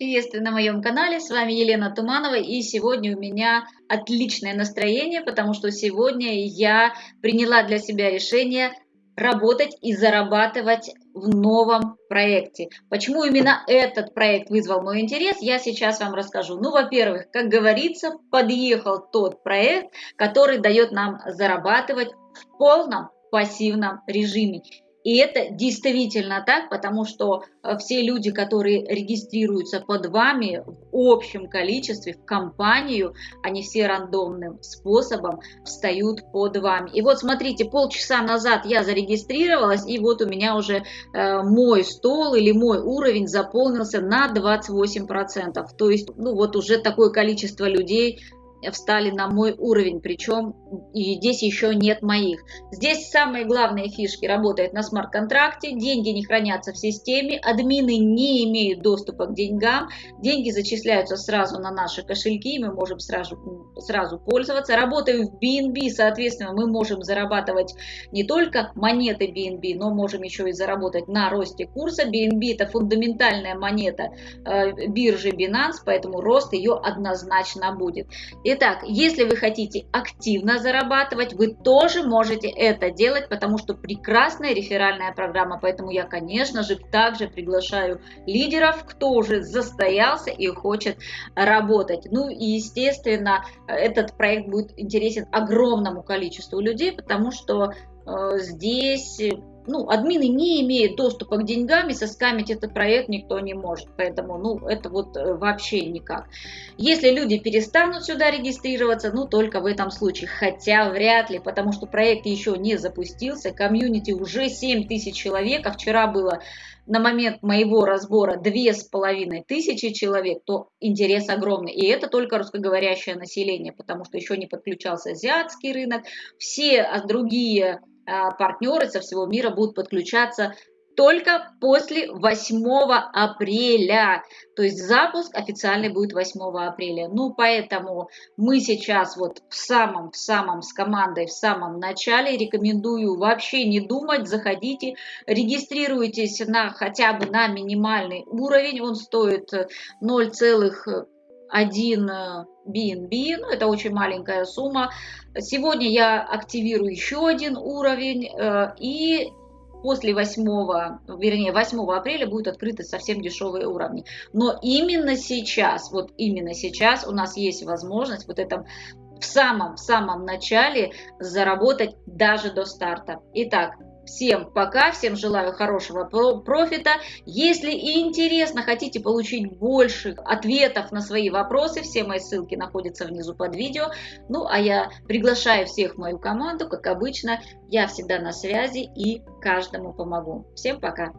Приветствую на моем канале, с вами Елена Туманова и сегодня у меня отличное настроение, потому что сегодня я приняла для себя решение работать и зарабатывать в новом проекте. Почему именно этот проект вызвал мой интерес, я сейчас вам расскажу. Ну, во-первых, как говорится, подъехал тот проект, который дает нам зарабатывать в полном пассивном режиме. И это действительно так, потому что э, все люди, которые регистрируются под вами в общем количестве, в компанию, они все рандомным способом встают под вами. И вот смотрите, полчаса назад я зарегистрировалась, и вот у меня уже э, мой стол или мой уровень заполнился на 28%. То есть, ну вот уже такое количество людей встали на мой уровень, причем и здесь еще нет моих. Здесь самые главные фишки работают на смарт-контракте, деньги не хранятся в системе, админы не имеют доступа к деньгам, деньги зачисляются сразу на наши кошельки, мы можем сразу, сразу пользоваться. Работаем в BNB, соответственно, мы можем зарабатывать не только монеты BNB, но можем еще и заработать на росте курса. BNB это фундаментальная монета э, биржи Binance, поэтому рост ее однозначно будет. Итак, если вы хотите активно зарабатывать, вы тоже можете это делать, потому что прекрасная реферальная программа. Поэтому я, конечно же, также приглашаю лидеров, кто уже застоялся и хочет работать. Ну и, естественно, этот проект будет интересен огромному количеству людей, потому что э, здесь ну, админы не имеют доступа к деньгам, и соскамить этот проект никто не может. Поэтому, ну, это вот э, вообще никак. Если люди перестанут сюда регистрироваться, ну, только в этом случае. Хотя вряд ли, потому что проект еще не запустился. Комьюнити уже 7 тысяч человек, а вчера было на момент моего разбора две с половиной тысячи человек, то интерес огромный. И это только русскоговорящее население, потому что еще не подключался азиатский рынок. Все другие а, Э, партнеры со всего мира будут подключаться только после 8 апреля. То есть запуск официальный будет 8 апреля. Ну, поэтому мы сейчас вот в самом-в самом с командой, в самом начале рекомендую вообще не думать, заходите, регистрируйтесь на хотя бы на минимальный уровень, он стоит 0, один э, BNB, ну это очень маленькая сумма. Сегодня я активирую еще один уровень э, и после 8, вернее 8 апреля будут открыты совсем дешевые уровни. Но именно сейчас, вот именно сейчас у нас есть возможность вот этом в самом-самом начале заработать даже до старта. Итак, Всем пока, всем желаю хорошего профита. Если интересно, хотите получить больше ответов на свои вопросы, все мои ссылки находятся внизу под видео. Ну, а я приглашаю всех в мою команду, как обычно, я всегда на связи и каждому помогу. Всем пока!